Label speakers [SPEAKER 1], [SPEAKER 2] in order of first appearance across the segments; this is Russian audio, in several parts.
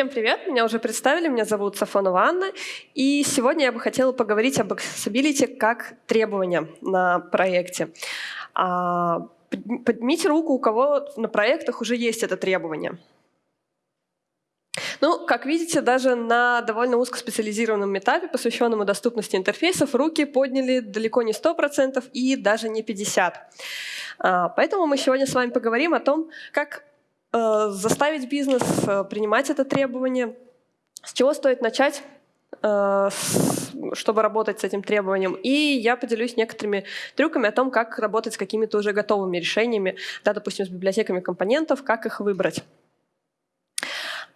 [SPEAKER 1] Всем привет, меня уже представили, меня зовут Сафонова Анна, и сегодня я бы хотела поговорить об accessibility как требования на проекте. А, поднимите руку, у кого на проектах уже есть это требование. Ну, как видите, даже на довольно узкоспециализированном этапе, посвященному доступности интерфейсов, руки подняли далеко не 100% и даже не 50%. А, поэтому мы сегодня с вами поговорим о том, как заставить бизнес э, принимать это требование, с чего стоит начать, э, чтобы работать с этим требованием. И я поделюсь некоторыми трюками о том, как работать с какими-то уже готовыми решениями, да, допустим, с библиотеками компонентов, как их выбрать.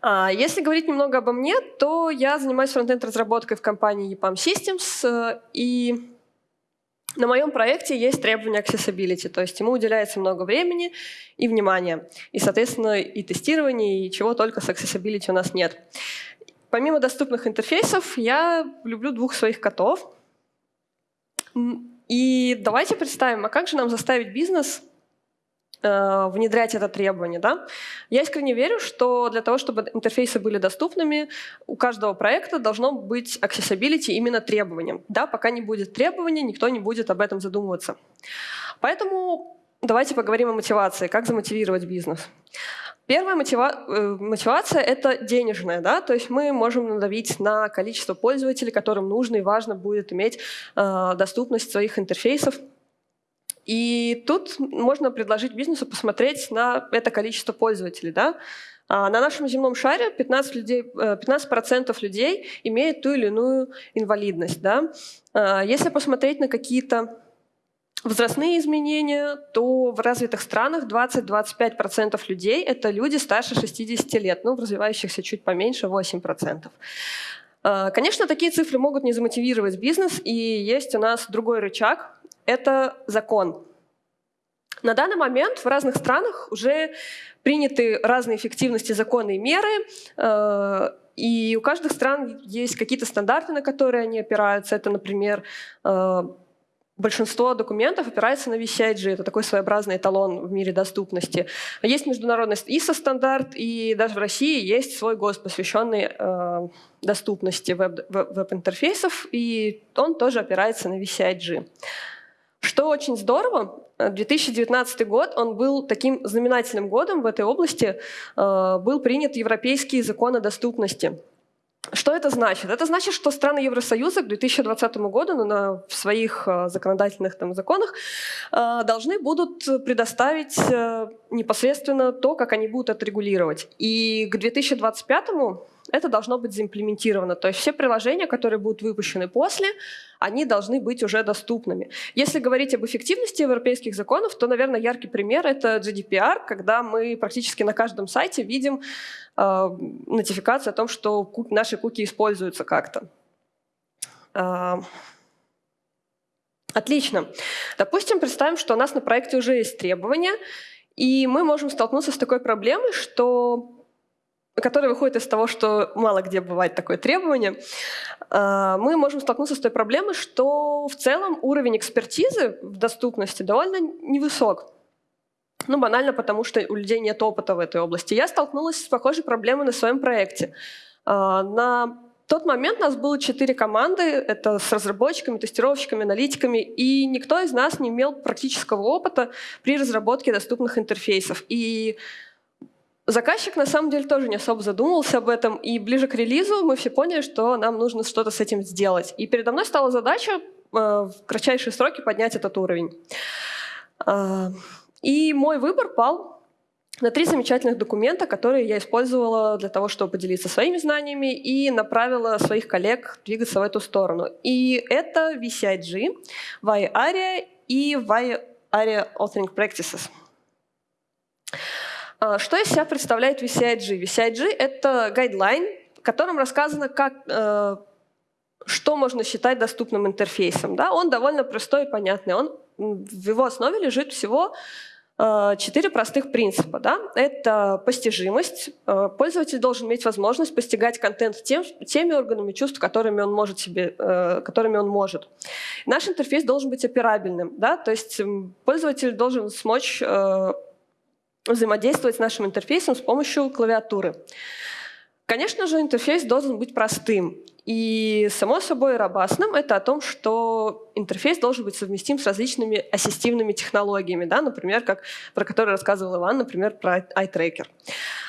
[SPEAKER 1] А, если говорить немного обо мне, то я занимаюсь фронтенд-разработкой в компании EPAM Systems, и на моем проекте есть требования accessibility, то есть ему уделяется много времени и внимания, и, соответственно, и тестирование, и чего только с accessibility у нас нет. Помимо доступных интерфейсов, я люблю двух своих котов. И давайте представим, а как же нам заставить бизнес внедрять это требование. Да? Я искренне верю, что для того, чтобы интерфейсы были доступными, у каждого проекта должно быть accessibility именно требованием. Да, пока не будет требования, никто не будет об этом задумываться. Поэтому давайте поговорим о мотивации, как замотивировать бизнес. Первая мотива э, мотивация — это денежная. Да? То есть мы можем надавить на количество пользователей, которым нужно и важно будет иметь э, доступность своих интерфейсов и тут можно предложить бизнесу посмотреть на это количество пользователей. Да? А на нашем земном шаре 15%, людей, 15 э, людей имеют ту или иную инвалидность. Да? А если посмотреть на какие-то возрастные изменения, то в развитых странах 20-25% людей — это люди старше 60 лет, ну, в развивающихся чуть поменьше — 8%. А, конечно, такие цифры могут не замотивировать бизнес, и есть у нас другой рычаг, это закон. На данный момент в разных странах уже приняты разные эффективности законы и меры, э, и у каждых стран есть какие-то стандарты, на которые они опираются. Это, например, э, большинство документов опирается на VCIG. Это такой своеобразный эталон в мире доступности. Есть международный ISO-стандарт, и даже в России есть свой ГОСТ, посвященный э, доступности веб-интерфейсов, и он тоже опирается на VCIG. Что очень здорово, 2019 э, год, он был таким знаменательным годом в этой области, э, был принят Европейский закон о доступности. Что это значит? Это значит, что страны Евросоюза к 2020 году ну, на, в своих э, законодательных там, законах должны будут предоставить непосредственно то, как они будут это регулировать. И к 2025 это должно быть заимплементировано. То есть все приложения, которые будут выпущены после, они должны быть уже доступными. Если говорить об эффективности европейских законов, то, наверное, яркий пример — это GDPR, когда мы практически на каждом сайте видим э, нотификацию о том, что наши куки используются как-то. Э, Отлично. Допустим, представим, что у нас на проекте уже есть требования, и мы можем столкнуться с такой проблемой, что который выходит из того, что мало где бывает такое требование, а, мы можем столкнуться с той проблемой, что в целом уровень экспертизы в доступности довольно невысок. Ну, банально потому, что у людей нет опыта в этой области. Я столкнулась с похожей проблемой на своем проекте. А, на тот момент у нас было четыре команды, это с разработчиками, тестировщиками, аналитиками, и никто из нас не имел практического опыта при разработке доступных интерфейсов. И Заказчик на самом деле тоже не особо задумывался об этом, и ближе к релизу мы все поняли, что нам нужно что-то с этим сделать. И передо мной стала задача э, в кратчайшие сроки поднять этот уровень. Э, и мой выбор пал на три замечательных документа, которые я использовала для того, чтобы поделиться своими знаниями и направила своих коллег двигаться в эту сторону. И это VCIG, VARIA и VARIA Authoring Practices. А, что из себя представляет VCIG? VCIG — это гайдлайн, в котором рассказано, как, э, что можно считать доступным интерфейсом. Да? Он довольно простой и понятный. Он, в его основе лежит всего э, четыре простых принципа. Да? Это постижимость. Э, пользователь должен иметь возможность постигать контент тем, теми органами чувств, которыми он может себе, которыми он может. Наш интерфейс должен быть операбельным. Да? То есть пользователь должен смочь взаимодействовать с нашим интерфейсом с помощью клавиатуры. Конечно же, интерфейс должен быть простым. И, само собой, робастным — это о том, что интерфейс должен быть совместим с различными ассистивными технологиями, да, например, как, про которые рассказывал Иван, например, про iTracker.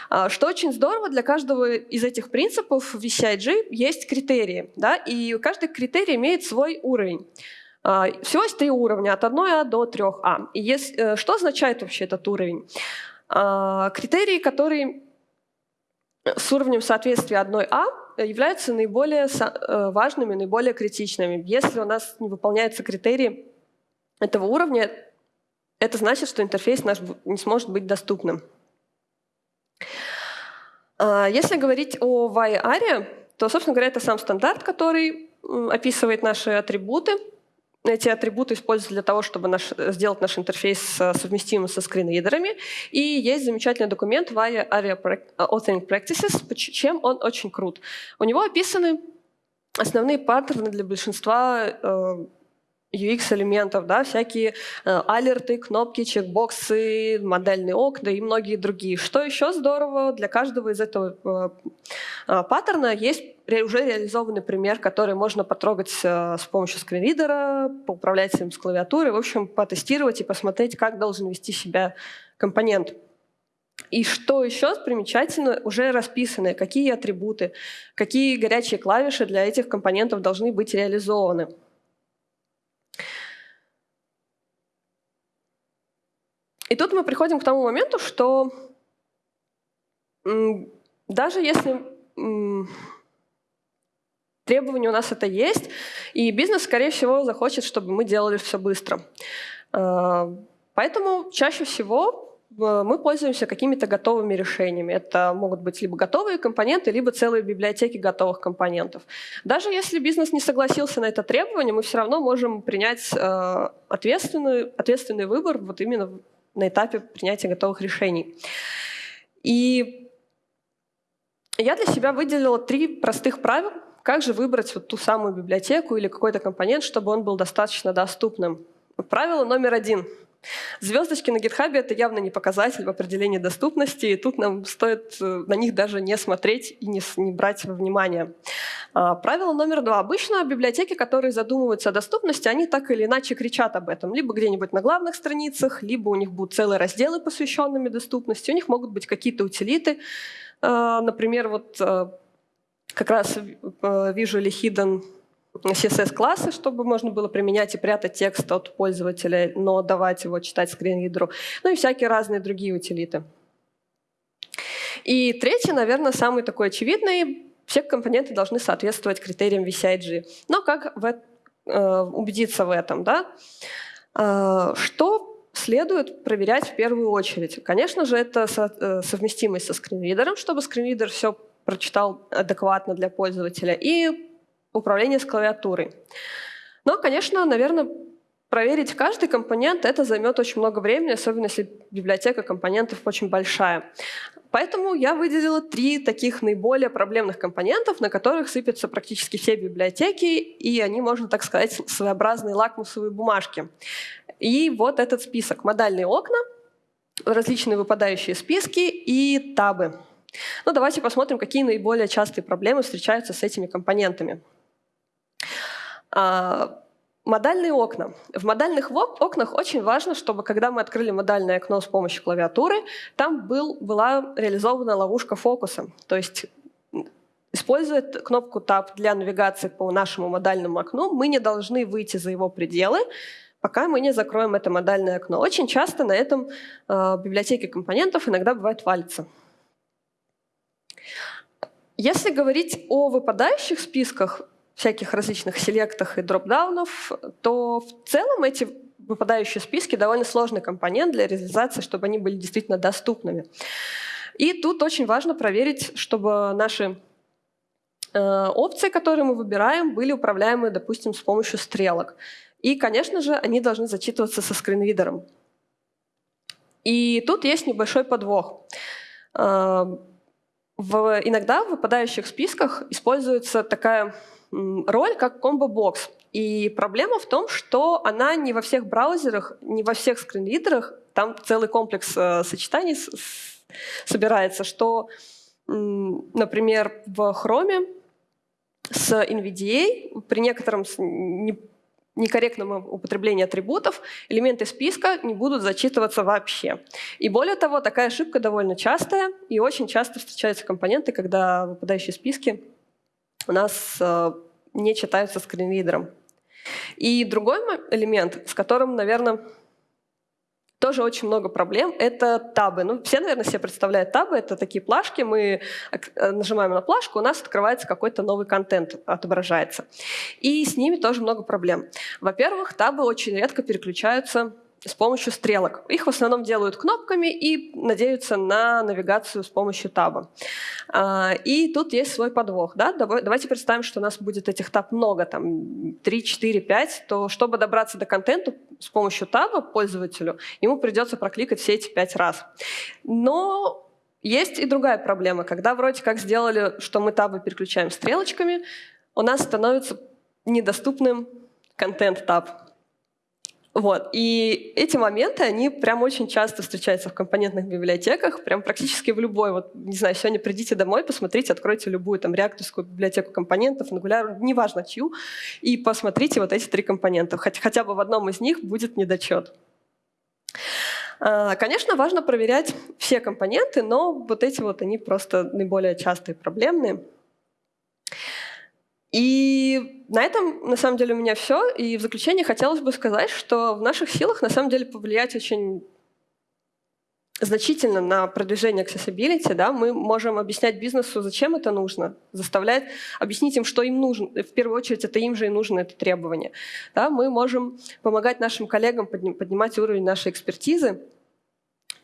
[SPEAKER 1] А, что очень здорово, для каждого из этих принципов в VCIG есть критерии, да, и каждый критерий имеет свой уровень. А, всего есть три уровня, от 1А до 3А. И есть, э, что означает вообще этот уровень? А, критерии, которые с уровнем соответствия 1А являются наиболее э, важными, наиболее критичными. Если у нас не выполняются критерии этого уровня, это значит, что интерфейс наш не сможет быть доступным. А, если говорить о VAI-ARIA, то, собственно говоря, это сам стандарт, который описывает наши атрибуты. Эти атрибуты используются для того, чтобы наш, сделать наш интерфейс э, совместимым со скринридерами. И есть замечательный документ VAI ARIA Authoring Practices, чем он очень крут. У него описаны основные паттерны для большинства э, UX-элементов, да, всякие э, алерты, кнопки, чекбоксы, модельные окна и многие другие. Что еще здорово, для каждого из этого э, э, паттерна есть уже реализованный пример, который можно потрогать э, с помощью скринридера, поуправлять им с клавиатуры, в общем, потестировать и посмотреть, как должен вести себя компонент. И что еще примечательно, уже расписаны, какие атрибуты, какие горячие клавиши для этих компонентов должны быть реализованы. И тут мы приходим к тому моменту, что даже если требования у нас это есть, и бизнес, скорее всего, захочет, чтобы мы делали все быстро. А, поэтому чаще всего э, мы пользуемся какими-то готовыми решениями. Это могут быть либо готовые компоненты, либо целые библиотеки готовых компонентов. Даже если бизнес не согласился на это требование, мы все равно можем принять э, ответственный, ответственный выбор вот именно на этапе принятия готовых решений. И я для себя выделила три простых правил, как же выбрать вот ту самую библиотеку или какой-то компонент, чтобы он был достаточно доступным. Правило номер один. Звездочки на GitHub — это явно не показатель в определении доступности, и тут нам стоит э, на них даже не смотреть и не, не брать во внимание. А, правило номер два. Обычно библиотеки, которые задумываются о доступности, они так или иначе кричат об этом. Либо где-нибудь на главных страницах, либо у них будут целые разделы, посвященными доступности. У них могут быть какие-то утилиты. А, например, вот э, как раз э, вижу ли hidden CSS-классы, чтобы можно было применять и прятать текст от пользователя, но давать его читать скринридеру, ну и всякие разные другие утилиты. И третий, наверное, самый такой очевидный, все компоненты должны соответствовать критериям VCIG. Но как в, э, убедиться в этом? Да? Э, что следует проверять в первую очередь? Конечно же, это со, э, совместимость со скринридером, чтобы скринридер все прочитал адекватно для пользователя, и управление с клавиатурой. Но, конечно, наверное, проверить каждый компонент это займет очень много времени, особенно если библиотека компонентов очень большая. Поэтому я выделила три таких наиболее проблемных компонентов, на которых сыпятся практически все библиотеки, и они, можно так сказать, своеобразные лакмусовые бумажки. И вот этот список. Модальные окна, различные выпадающие списки и табы. Ну, давайте посмотрим, какие наиболее частые проблемы встречаются с этими компонентами. А, модальные окна. В модальных окнах очень важно, чтобы когда мы открыли модальное окно с помощью клавиатуры, там был, была реализована ловушка фокуса. То есть Используя кнопку Tab для навигации по нашему модальному окну, мы не должны выйти за его пределы, пока мы не закроем это модальное окно. Очень часто на этом э, библиотеке компонентов иногда бывает валится. Если говорить о выпадающих списках, всяких различных селектах и дропдаунов, то в целом эти выпадающие списки довольно сложный компонент для реализации, чтобы они были действительно доступными. И тут очень важно проверить, чтобы наши э, опции, которые мы выбираем, были управляемы, допустим, с помощью стрелок. И, конечно же, они должны зачитываться со скринридером. И тут есть небольшой подвох. Э, в, иногда в выпадающих списках используется такая роль, как комбо-бокс. И проблема в том, что она не во всех браузерах, не во всех скринридерах, там целый комплекс э, сочетаний с, с, собирается, что например, в Chrome с NVDA при некотором некорректном употреблении атрибутов элементы списка не будут зачитываться вообще. И более того, такая ошибка довольно частая, и очень часто встречаются компоненты, когда выпадающие списки у нас э, не читаются скринридером. И другой элемент, с которым, наверное, тоже очень много проблем, это табы. Ну, все, наверное, себе представляют табы. Это такие плашки, мы э, нажимаем на плашку, у нас открывается какой-то новый контент, отображается. И с ними тоже много проблем. Во-первых, табы очень редко переключаются с помощью стрелок. Их в основном делают кнопками и надеются на навигацию с помощью таба. А, и тут есть свой подвох. Да? Давайте представим, что у нас будет этих таб много, там 3, 4, 5, то чтобы добраться до контента с помощью таба пользователю, ему придется прокликать все эти 5 раз. Но есть и другая проблема. Когда вроде как сделали, что мы табы переключаем стрелочками, у нас становится недоступным контент-таб. Вот. И эти моменты, они прям очень часто встречаются в компонентных библиотеках, прям практически в любой. Вот, не знаю, сегодня придите домой, посмотрите, откройте любую там реакторскую библиотеку компонентов, Angular, неважно чью, и посмотрите вот эти три компонента. Хотя, хотя бы в одном из них будет недочет. А, конечно, важно проверять все компоненты, но вот эти вот, они просто наиболее частые проблемные. И на этом, на самом деле, у меня все. И в заключение хотелось бы сказать, что в наших силах, на самом деле, повлиять очень значительно на продвижение accessibility, да, мы можем объяснять бизнесу, зачем это нужно, заставлять, объяснить им, что им нужно. В первую очередь, это им же и нужно это требование. Да, мы можем помогать нашим коллегам поднимать уровень нашей экспертизы,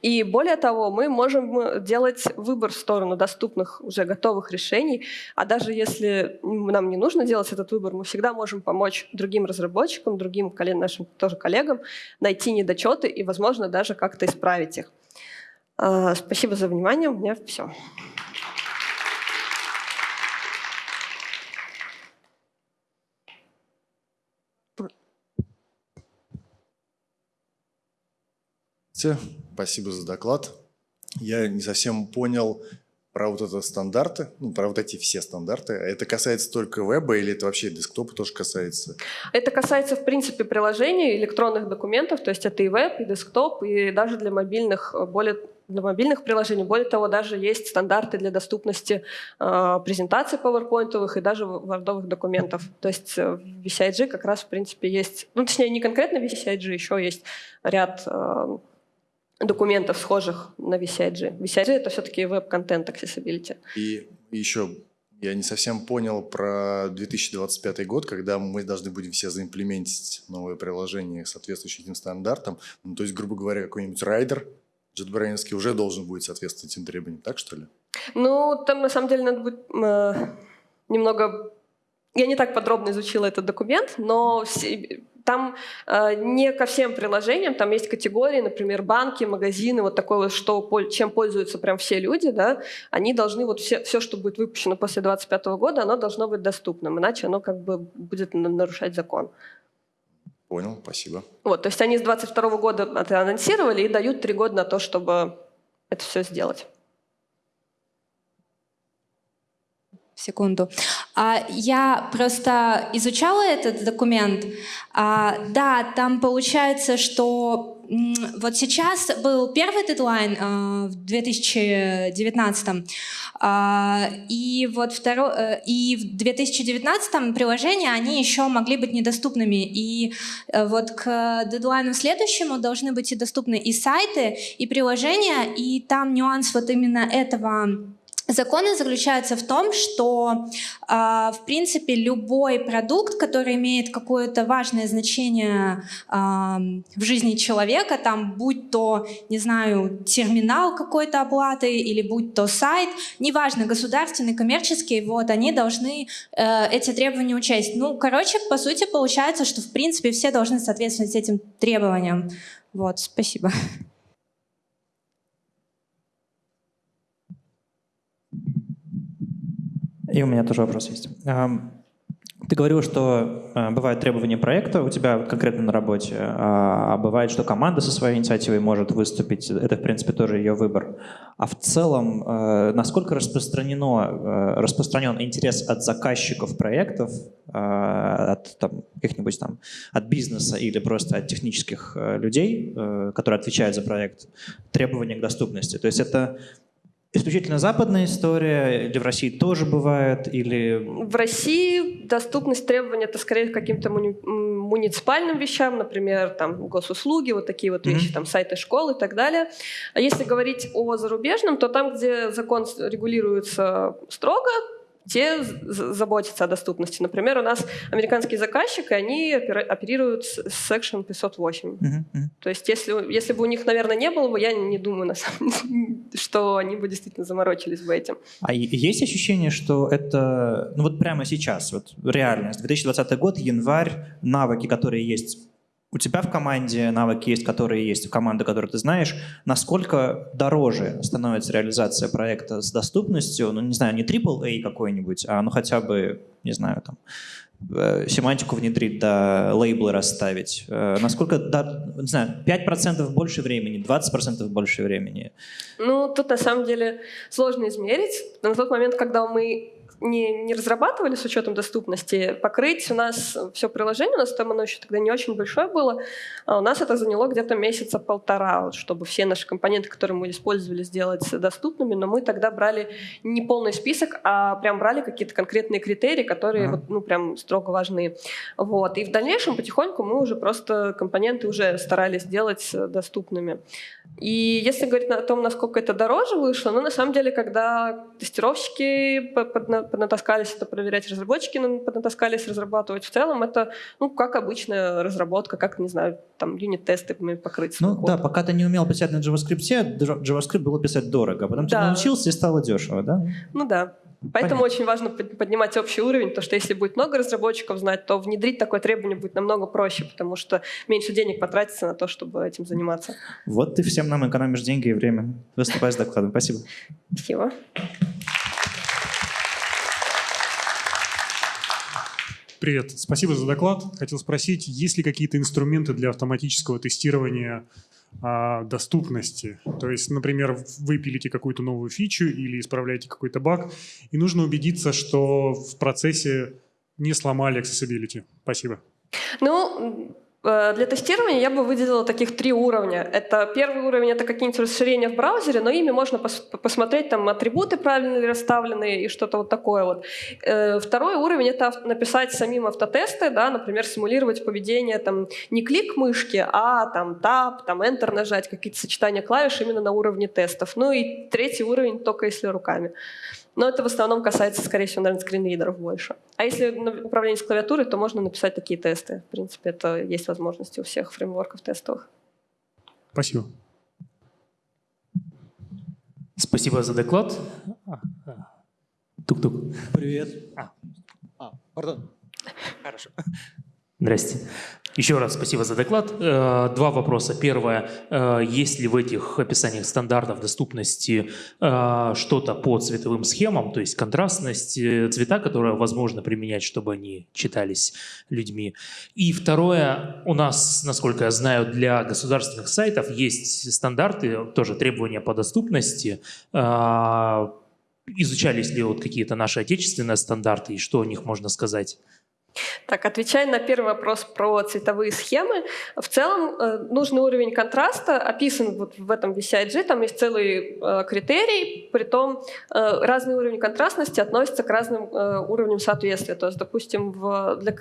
[SPEAKER 1] и более того, мы можем э, делать выбор в сторону доступных уже готовых решений, а даже если нам не нужно делать этот выбор, мы всегда можем помочь другим разработчикам, другим нашим тоже коллегам найти недочеты и, возможно, даже как-то исправить их. А, спасибо за внимание, у меня все.
[SPEAKER 2] Спасибо за доклад. Я не совсем понял про вот это стандарты, ну, про вот эти все стандарты. Это касается только веба или это вообще десктопа тоже касается?
[SPEAKER 1] Это касается, в принципе, приложений, электронных документов, то есть это и веб, и десктоп, и даже для мобильных, более для мобильных приложений. Более того, даже есть стандарты для доступности э, презентаций PowerPoint и даже вардовых документов. То есть в VCIG как раз, в принципе, есть, ну, точнее, не конкретно VCIG, еще есть ряд э, документов, схожих на VCIG. VCIG — это все-таки веб-контент accessibility.
[SPEAKER 2] И еще я не совсем понял про 2025 год, когда мы должны будем все заимплементить новое приложение, соответствующее этим стандартам. Ну, то есть, грубо говоря, какой-нибудь райдер JetBrains уже должен будет соответствовать этим требованиям, так что ли?
[SPEAKER 1] Ну, там на самом деле надо будет э, немного... Я не так подробно изучила этот документ, но там э, не ко всем приложениям, там есть категории, например, банки, магазины, вот такое вот, что, чем пользуются прям все люди, да, они должны, вот все, все, что будет выпущено после 2025 года, оно должно быть доступным, иначе оно как бы будет нарушать закон.
[SPEAKER 2] Понял, спасибо.
[SPEAKER 1] Вот, то есть они с 2022 года это анонсировали и дают три года на то, чтобы это все сделать.
[SPEAKER 3] Секунду. А, я просто изучала этот документ. А, да, там получается, что вот сейчас был первый дедлайн а, в 2019 и вот второй э, и в 2019 приложения они еще могли быть недоступными и э, вот к дедлайну следующему должны быть и доступны и сайты и приложения и там нюанс вот именно этого Законы заключаются в том, что, э, в принципе, любой продукт, который имеет какое-то важное значение э, в жизни человека, там, будь то, не знаю, терминал какой-то оплаты или будь то сайт, неважно, государственный, коммерческий, вот, они должны э, эти требования учесть. Ну, короче, по сути, получается, что, в принципе, все должны соответствовать этим требованиям. Вот, спасибо.
[SPEAKER 4] И у меня тоже вопрос есть. Ты говорил, что э, бывают требования проекта у тебя конкретно на работе, а, а бывает, что команда со своей инициативой может выступить. Это, в принципе, тоже ее выбор. А в целом, э, насколько распространено, э, распространен интерес от заказчиков проектов, э, от там, каких-нибудь там, от бизнеса или просто от технических людей, которые отвечают за проект, требования к доступности? То есть это исключительно западная история, или в России тоже бывает, или...
[SPEAKER 1] В России доступность требований это скорее к каким-то муни муниципальным вещам, например, там госуслуги, вот такие вот вещи, mm-hmm. там сайты школ и так далее. А если говорить о зарубежном, то там, где закон регулируется строго, те заботятся о доступности. Например, у нас американский заказчик, и они оперируют с Section 508. Uh-huh, uh-huh. То есть если, если бы у них, наверное, не было бы, я не думаю, на самом деле, что они бы действительно заморочились бы этим.
[SPEAKER 4] А есть ощущение, что это, ну вот прямо сейчас, вот реальность, 2020 год, январь, навыки, которые есть у тебя в команде навыки есть, которые есть у команды, которую ты знаешь, насколько дороже становится реализация проекта с доступностью, ну, не знаю, не AAA какой-нибудь, а ну хотя бы, не знаю, там, э, семантику внедрить, да, лейблы расставить. Э, насколько, да, не знаю, 5% больше времени, 20% больше времени?
[SPEAKER 1] Ну, тут на самом деле сложно измерить. На тот момент, когда мы не, не разрабатывали с учетом доступности, покрыть у нас все приложение, у нас там оно еще тогда не очень большое было, а у нас это заняло где-то месяца полтора, чтобы все наши компоненты, которые мы использовали, сделать доступными, но мы тогда брали не полный список, а прям брали какие-то конкретные критерии, которые uh-huh. вот, ну, прям строго важны. Вот. И в дальнейшем потихоньку мы уже просто компоненты уже старались сделать доступными. И если говорить о том, насколько это дороже вышло, ну, на самом деле, когда тестировщики поднатаскались это проверять, разработчики поднатаскались разрабатывать, в целом это, ну, как обычная разработка, как, не знаю, там, юнит-тесты покрыть.
[SPEAKER 4] Ну, код. да, пока ты не умел писать на JavaScript, JavaScript было писать дорого, а потом да. ты научился и стало дешево, да?
[SPEAKER 1] Ну, да. Поэтому Понятно. очень важно поднимать общий уровень, потому что если будет много разработчиков знать, то внедрить такое требование будет намного проще, потому что меньше денег потратится на то, чтобы этим заниматься.
[SPEAKER 4] Вот ты всем нам экономишь деньги и время. Выступай с докладом. Спасибо.
[SPEAKER 1] Спасибо.
[SPEAKER 5] Привет, спасибо за доклад. Хотел спросить, есть ли какие-то инструменты для автоматического тестирования а, доступности. То есть, например, вы пилите какую-то новую фичу или исправляете какой-то баг, и нужно убедиться, что в процессе не сломали accessibility. Спасибо.
[SPEAKER 1] Ну, для тестирования я бы выделила таких три уровня. Это первый уровень — это какие-нибудь расширения в браузере, но ими можно пос посмотреть, там атрибуты правильно ли расставлены и что-то вот такое вот. Э, второй уровень — это написать самим автотесты, да, например, симулировать поведение, там, не клик мышки, а там Tab, там Enter нажать, какие-то сочетания клавиш именно на уровне тестов. Ну и третий уровень только если руками. Но это в основном касается, скорее всего, наверное, скринридеров больше. А если управление с клавиатурой, то можно написать такие тесты. В принципе, это есть возможности у всех фреймворков тестовых.
[SPEAKER 5] Спасибо.
[SPEAKER 6] Спасибо за доклад. Тук-тук.
[SPEAKER 4] Привет.
[SPEAKER 6] А.
[SPEAKER 4] а, пардон. Хорошо.
[SPEAKER 6] Здрасте. Еще раз спасибо за доклад. Э, два вопроса. Первое. Э, есть ли в этих описаниях стандартов доступности э, что-то по цветовым схемам, то есть контрастность, цвета, которые возможно применять, чтобы они читались людьми? И второе. У нас, насколько я знаю, для государственных сайтов есть стандарты, тоже требования по доступности. Изучались ли вот какие-то наши отечественные стандарты и что о них можно сказать?
[SPEAKER 1] Так, отвечая на первый вопрос про цветовые схемы, в целом э, нужный уровень контраста описан вот в этом VCIG, там есть целый э, критерий, при том э, разный уровень контрастности относится к разным э, уровням соответствия. То есть, допустим, для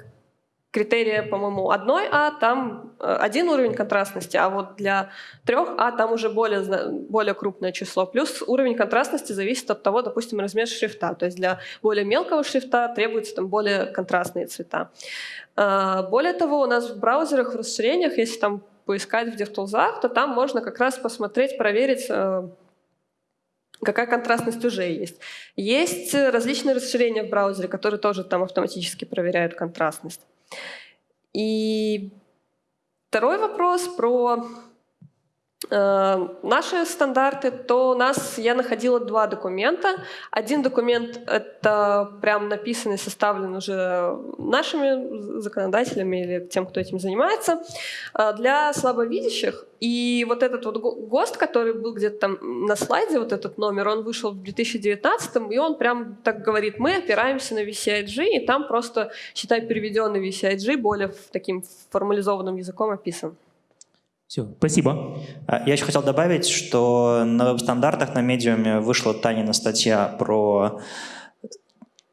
[SPEAKER 1] критерия, по-моему, одной А, там э, один уровень контрастности, а вот для трех А там уже более, более крупное число. Плюс уровень контрастности зависит от того, допустим, размер шрифта. То есть для более мелкого шрифта требуются там более контрастные цвета. Э, более того, у нас в браузерах, в расширениях, если там поискать в DevTools, то там можно как раз посмотреть, проверить, э, какая контрастность уже есть. Есть различные расширения в браузере, которые тоже там автоматически проверяют э, наши стандарты, то у нас я находила два документа. Один документ — это прям написанный, составлен уже нашими законодателями или тем, кто этим занимается, э, для слабовидящих. И вот этот вот ГОСТ, который был где-то там на слайде, вот этот номер, он вышел в 2019, и он прям так говорит, мы опираемся на VCIG, и там просто, считай, переведенный VCIG более таким формализованным языком описан.
[SPEAKER 6] Все, спасибо.
[SPEAKER 4] А, я еще хотел добавить, что на веб-стандартах на медиуме вышла Танина статья про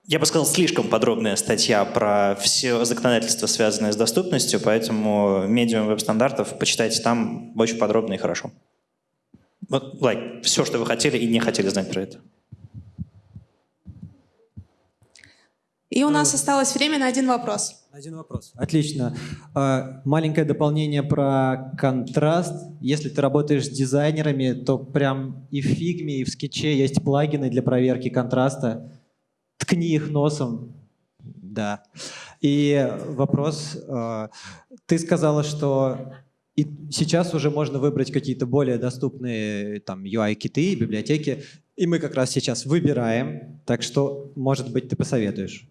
[SPEAKER 4] я бы сказал, слишком подробная статья про все законодательство, связанное с доступностью, поэтому медиум веб-стандартов почитайте там очень подробно и хорошо. Вот, like, все, что вы хотели и не хотели знать про это.
[SPEAKER 7] И у нас осталось время на один вопрос.
[SPEAKER 8] Один вопрос. Отлично. А, маленькое дополнение про контраст. Если ты работаешь с дизайнерами, то прям и в фигме, и в скетче есть плагины для проверки контраста. Ткни их носом. Да. И вопрос. А, ты сказала, что и сейчас уже можно выбрать какие-то более доступные там UI-киты, библиотеки. И мы как раз сейчас выбираем. Так что, может быть, ты посоветуешь?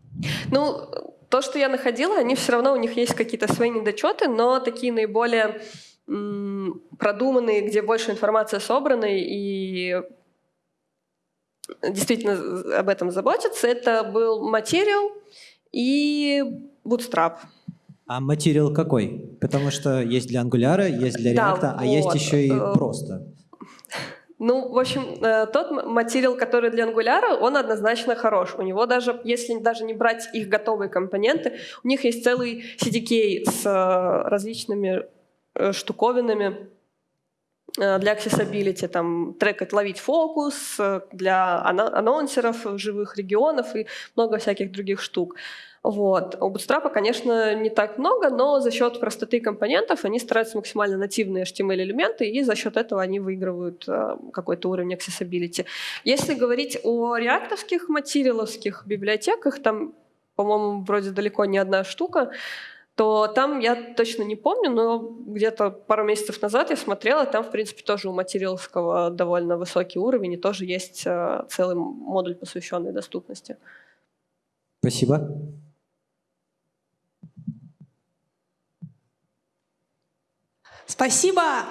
[SPEAKER 1] Ну, то, что я находила, они все равно, у них есть какие-то свои недочеты, но такие наиболее продуманные, где больше информации собрана и действительно об этом заботятся, это был материал и Bootstrap.
[SPEAKER 8] А материал какой? Потому что есть для Angular, есть для React, да, а вот. есть еще и э, просто.
[SPEAKER 1] Ну, в общем, э, тот материал, который для Angular, он однозначно хорош. У него даже, если даже не брать их готовые компоненты, у них есть целый CDK с э, различными э, штуковинами для accessibility, там трекать, ловить фокус, для анонсеров живых регионов и много всяких других штук. Вот. У Bootstrap, конечно, не так много, но за счет простоты компонентов они стараются максимально нативные HTML-элементы, и за счет этого они выигрывают э, какой-то уровень accessibility. Если говорить о реактовских материаловских библиотеках, там, по-моему, вроде далеко не одна штука, то там я точно не помню, но где-то пару месяцев назад я смотрела, там, в принципе, тоже у материаловского довольно высокий уровень, и тоже есть э, целый модуль, посвященный доступности.
[SPEAKER 8] Спасибо.
[SPEAKER 7] Спасибо!